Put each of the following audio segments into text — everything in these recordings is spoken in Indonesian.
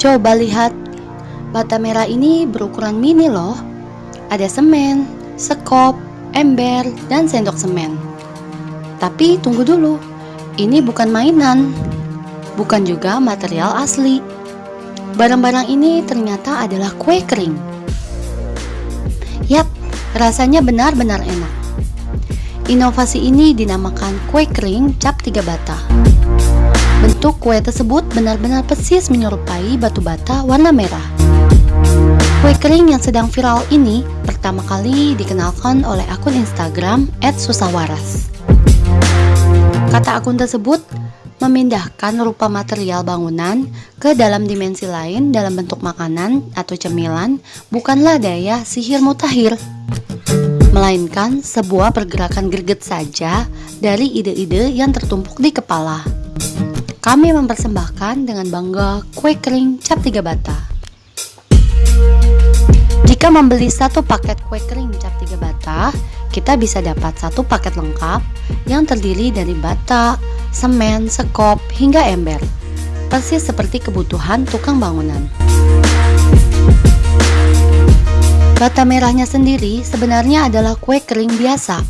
Coba lihat, bata merah ini berukuran mini loh. Ada semen, sekop, ember, dan sendok semen. Tapi tunggu dulu, ini bukan mainan, bukan juga material asli. Barang-barang ini ternyata adalah kue kering. Yap, rasanya benar-benar enak. Inovasi ini dinamakan kue kering cap tiga bata. Bentuk kue tersebut benar-benar persis menyerupai batu bata warna merah. Kue kering yang sedang viral ini pertama kali dikenalkan oleh akun Instagram @susawaras. Kata akun tersebut memindahkan rupa material bangunan ke dalam dimensi lain dalam bentuk makanan atau cemilan bukanlah daya sihir mutakhir melainkan sebuah pergerakan greget saja dari ide-ide yang tertumpuk di kepala. Kami mempersembahkan dengan bangga kue kering cap tiga bata. Jika membeli satu paket kue kering cap tiga bata, kita bisa dapat satu paket lengkap yang terdiri dari bata, semen, sekop, hingga ember. Persis seperti kebutuhan tukang bangunan. Bata merahnya sendiri sebenarnya adalah kue kering biasa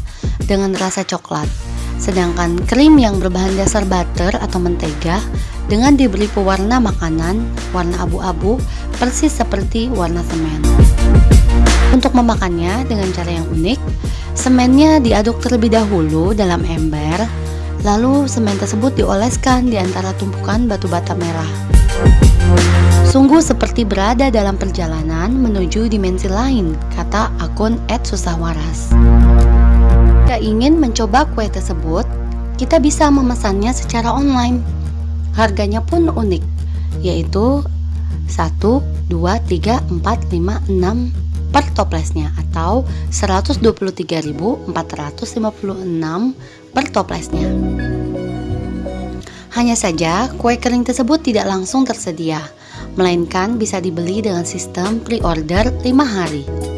dengan rasa coklat. Sedangkan krim yang berbahan dasar butter atau mentega dengan diberi pewarna makanan warna abu-abu persis seperti warna semen. Untuk memakannya dengan cara yang unik, semennya diaduk terlebih dahulu dalam ember, lalu semen tersebut dioleskan di antara tumpukan batu bata merah. Sungguh seperti berada dalam perjalanan menuju dimensi lain, kata akun @susahwaras. Jika ingin mencoba kue tersebut, kita bisa memesannya secara online. Harganya pun unik, yaitu 1, 2, 3, 4, 5, 6 per toplesnya atau 123.456 per toplesnya. Hanya saja, kue kering tersebut tidak langsung tersedia, melainkan bisa dibeli dengan sistem pre-order 5 hari.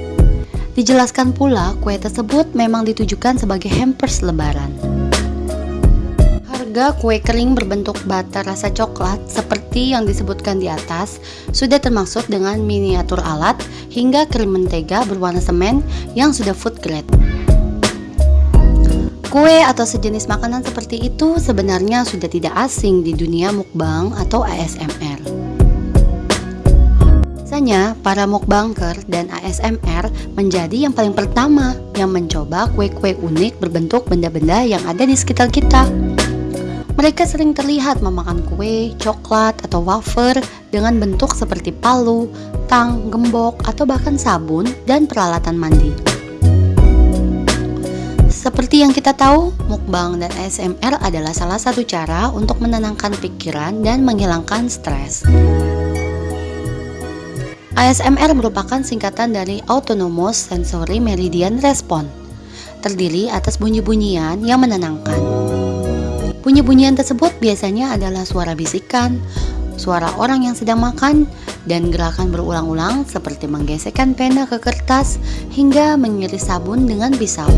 Dijelaskan pula, kue tersebut memang ditujukan sebagai hampers lebaran. Harga kue kering berbentuk bata rasa coklat seperti yang disebutkan di atas sudah termasuk dengan miniatur alat hingga krim mentega berwarna semen yang sudah food grade. Kue atau sejenis makanan seperti itu sebenarnya sudah tidak asing di dunia mukbang atau ASMR. Biasanya, para mukbanger dan ASMR menjadi yang paling pertama yang mencoba kue-kue unik berbentuk benda-benda yang ada di sekitar kita. Mereka sering terlihat memakan kue, coklat, atau wafer dengan bentuk seperti palu, tang, gembok, atau bahkan sabun dan peralatan mandi. Seperti yang kita tahu, mukbang dan ASMR adalah salah satu cara untuk menenangkan pikiran dan menghilangkan stres. ASMR merupakan singkatan dari Autonomous Sensory Meridian Response, terdiri atas bunyi-bunyian yang menenangkan. Bunyi-bunyian tersebut biasanya adalah suara bisikan, suara orang yang sedang makan, dan gerakan berulang-ulang seperti menggesekkan pena ke kertas hingga mengiris sabun dengan pisau.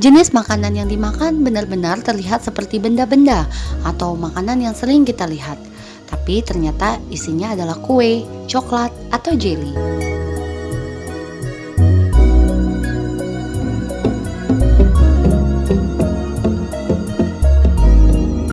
Jenis makanan yang dimakan benar-benar terlihat seperti benda-benda atau makanan yang sering kita lihat, tapi ternyata isinya adalah kue, coklat, atau jelly.